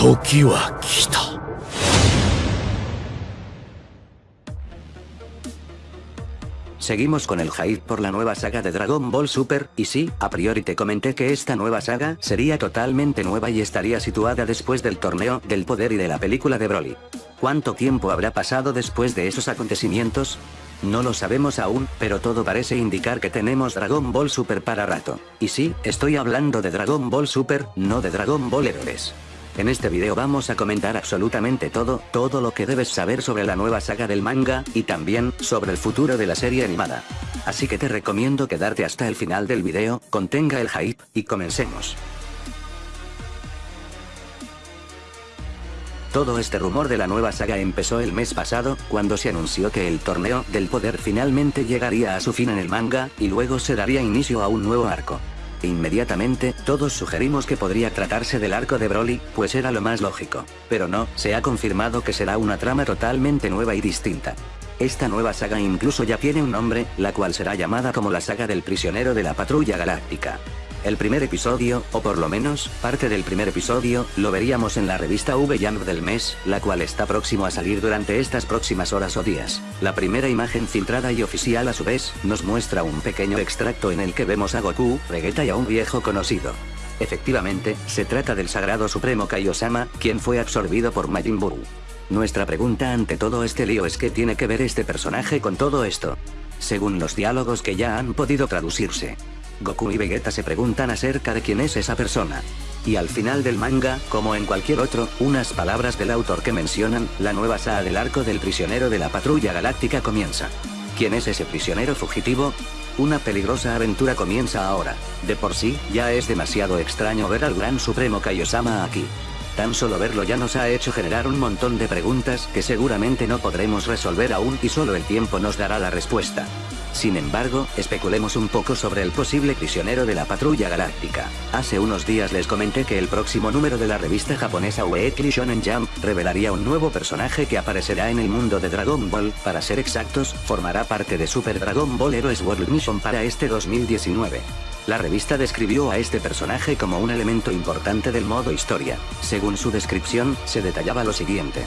時は来た Seguimos con el hype por la nueva saga de Dragon Ball Super, y sí, a priori te comenté que esta nueva saga sería totalmente nueva y estaría situada después del torneo del poder y de la película de Broly. ¿Cuánto tiempo habrá pasado después de esos acontecimientos? No lo sabemos aún, pero todo parece indicar que tenemos Dragon Ball Super para rato. Y sí, estoy hablando de Dragon Ball Super, no de Dragon Ball Heroes. En este video vamos a comentar absolutamente todo, todo lo que debes saber sobre la nueva saga del manga, y también, sobre el futuro de la serie animada. Así que te recomiendo quedarte hasta el final del video, contenga el hype, y comencemos. Todo este rumor de la nueva saga empezó el mes pasado, cuando se anunció que el torneo del poder finalmente llegaría a su fin en el manga, y luego se daría inicio a un nuevo arco. Inmediatamente, todos sugerimos que podría tratarse del arco de Broly, pues era lo más lógico. Pero no, se ha confirmado que será una trama totalmente nueva y distinta. Esta nueva saga incluso ya tiene un nombre, la cual será llamada como la saga del prisionero de la patrulla galáctica. El primer episodio, o por lo menos, parte del primer episodio, lo veríamos en la revista V-Jump del mes, la cual está próximo a salir durante estas próximas horas o días. La primera imagen filtrada y oficial a su vez, nos muestra un pequeño extracto en el que vemos a Goku, Vegeta y a un viejo conocido. Efectivamente, se trata del Sagrado Supremo Kaiosama, quien fue absorbido por Majin Buu. Nuestra pregunta ante todo este lío es qué tiene que ver este personaje con todo esto. Según los diálogos que ya han podido traducirse, Goku y Vegeta se preguntan acerca de quién es esa persona. Y al final del manga, como en cualquier otro, unas palabras del autor que mencionan, la nueva saga del arco del prisionero de la patrulla galáctica comienza. ¿Quién es ese prisionero fugitivo? Una peligrosa aventura comienza ahora. De por sí, ya es demasiado extraño ver al gran supremo Kaiosama aquí. Tan solo verlo ya nos ha hecho generar un montón de preguntas que seguramente no podremos resolver aún y solo el tiempo nos dará la respuesta. Sin embargo, especulemos un poco sobre el posible prisionero de la patrulla galáctica. Hace unos días les comenté que el próximo número de la revista japonesa Weekly Shonen Jump revelaría un nuevo personaje que aparecerá en el mundo de Dragon Ball, para ser exactos, formará parte de Super Dragon Ball Heroes World Mission para este 2019. La revista describió a este personaje como un elemento importante del modo historia. Según su descripción, se detallaba lo siguiente.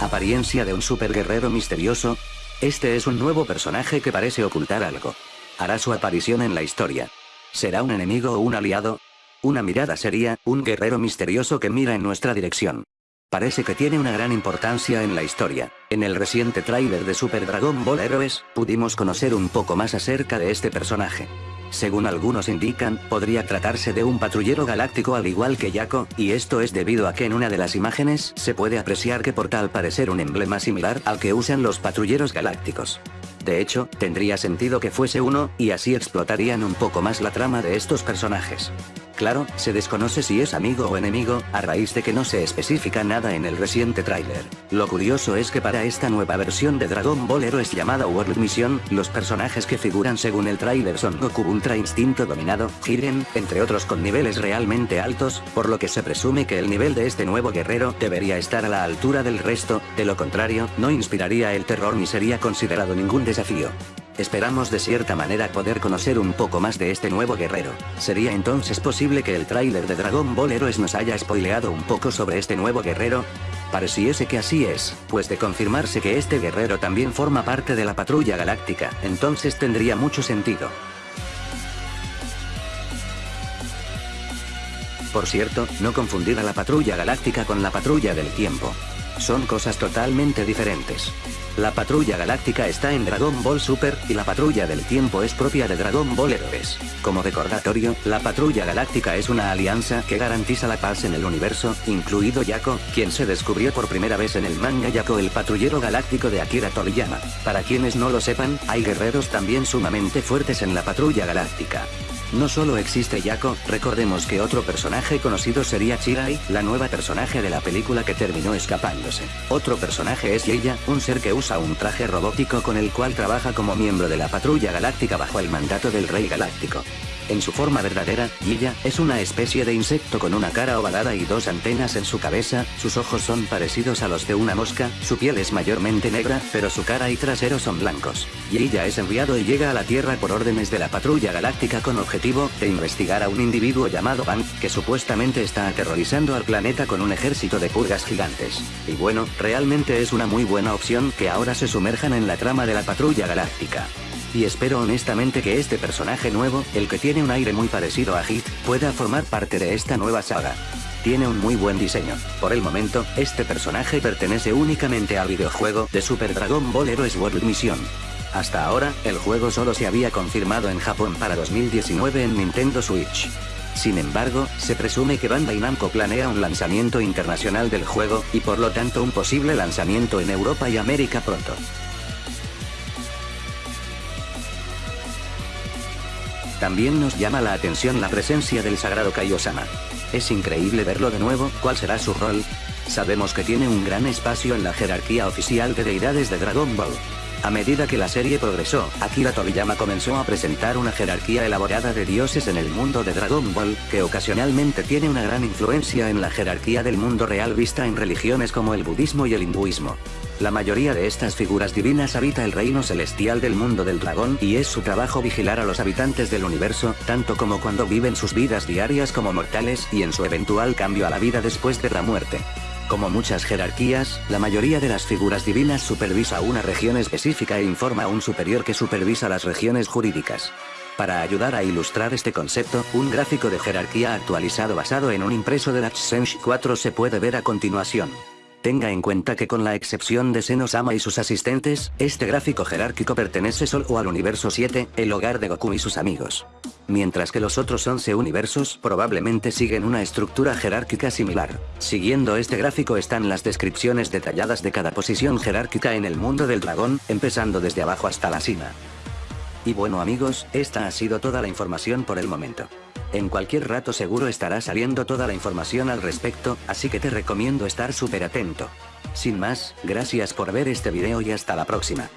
Apariencia de un super guerrero misterioso, este es un nuevo personaje que parece ocultar algo. Hará su aparición en la historia. ¿Será un enemigo o un aliado? Una mirada seria, un guerrero misterioso que mira en nuestra dirección. Parece que tiene una gran importancia en la historia. En el reciente tráiler de Super Dragon Ball Heroes, pudimos conocer un poco más acerca de este personaje. Según algunos indican, podría tratarse de un patrullero galáctico al igual que Yako, y esto es debido a que en una de las imágenes se puede apreciar que porta al parecer un emblema similar al que usan los patrulleros galácticos. De hecho, tendría sentido que fuese uno, y así explotarían un poco más la trama de estos personajes. Claro, se desconoce si es amigo o enemigo, a raíz de que no se especifica nada en el reciente tráiler. Lo curioso es que para esta nueva versión de Dragon Ball Heroes llamada World Mission, los personajes que figuran según el tráiler son Goku Ultra Instinto Dominado, Jiren, entre otros con niveles realmente altos, por lo que se presume que el nivel de este nuevo guerrero debería estar a la altura del resto, de lo contrario, no inspiraría el terror ni sería considerado ningún desafío. Esperamos de cierta manera poder conocer un poco más de este nuevo guerrero. ¿Sería entonces posible que el tráiler de Dragon Ball Heroes nos haya spoileado un poco sobre este nuevo guerrero? Pareciese que así es, pues de confirmarse que este guerrero también forma parte de la patrulla galáctica, entonces tendría mucho sentido. Por cierto, no confundir a la patrulla galáctica con la patrulla del tiempo. Son cosas totalmente diferentes. La patrulla galáctica está en Dragon Ball Super, y la patrulla del tiempo es propia de Dragon Ball Heroes. Como recordatorio, la patrulla galáctica es una alianza que garantiza la paz en el universo, incluido Yako, quien se descubrió por primera vez en el manga Yako el patrullero galáctico de Akira Toriyama. Para quienes no lo sepan, hay guerreros también sumamente fuertes en la patrulla galáctica. No solo existe Yako, recordemos que otro personaje conocido sería Chirai, la nueva personaje de la película que terminó escapándose. Otro personaje es Leia, un ser que usa un traje robótico con el cual trabaja como miembro de la patrulla galáctica bajo el mandato del Rey Galáctico. En su forma verdadera, Giya, es una especie de insecto con una cara ovalada y dos antenas en su cabeza, sus ojos son parecidos a los de una mosca, su piel es mayormente negra, pero su cara y trasero son blancos. Giya es enviado y llega a la Tierra por órdenes de la Patrulla Galáctica con objetivo de investigar a un individuo llamado Van, que supuestamente está aterrorizando al planeta con un ejército de purgas gigantes. Y bueno, realmente es una muy buena opción que ahora se sumerjan en la trama de la Patrulla Galáctica y espero honestamente que este personaje nuevo, el que tiene un aire muy parecido a Hit, pueda formar parte de esta nueva saga. Tiene un muy buen diseño. Por el momento, este personaje pertenece únicamente al videojuego de Super Dragon Ball Heroes World Mission. Hasta ahora, el juego solo se había confirmado en Japón para 2019 en Nintendo Switch. Sin embargo, se presume que Bandai Namco planea un lanzamiento internacional del juego, y por lo tanto un posible lanzamiento en Europa y América pronto. También nos llama la atención la presencia del sagrado Kaiosama. Es increíble verlo de nuevo, ¿cuál será su rol? Sabemos que tiene un gran espacio en la jerarquía oficial de deidades de Dragon Ball. A medida que la serie progresó, Akira Toriyama comenzó a presentar una jerarquía elaborada de dioses en el mundo de Dragon Ball, que ocasionalmente tiene una gran influencia en la jerarquía del mundo real vista en religiones como el budismo y el hinduismo. La mayoría de estas figuras divinas habita el reino celestial del mundo del dragón y es su trabajo vigilar a los habitantes del universo, tanto como cuando viven sus vidas diarias como mortales y en su eventual cambio a la vida después de la muerte. Como muchas jerarquías, la mayoría de las figuras divinas supervisa una región específica e informa a un superior que supervisa las regiones jurídicas. Para ayudar a ilustrar este concepto, un gráfico de jerarquía actualizado basado en un impreso de la 4 se puede ver a continuación. Tenga en cuenta que con la excepción de Senosama y sus asistentes, este gráfico jerárquico pertenece solo al universo 7, el hogar de Goku y sus amigos. Mientras que los otros 11 universos probablemente siguen una estructura jerárquica similar. Siguiendo este gráfico están las descripciones detalladas de cada posición jerárquica en el mundo del dragón, empezando desde abajo hasta la cima. Y bueno amigos, esta ha sido toda la información por el momento. En cualquier rato seguro estará saliendo toda la información al respecto, así que te recomiendo estar súper atento. Sin más, gracias por ver este video y hasta la próxima.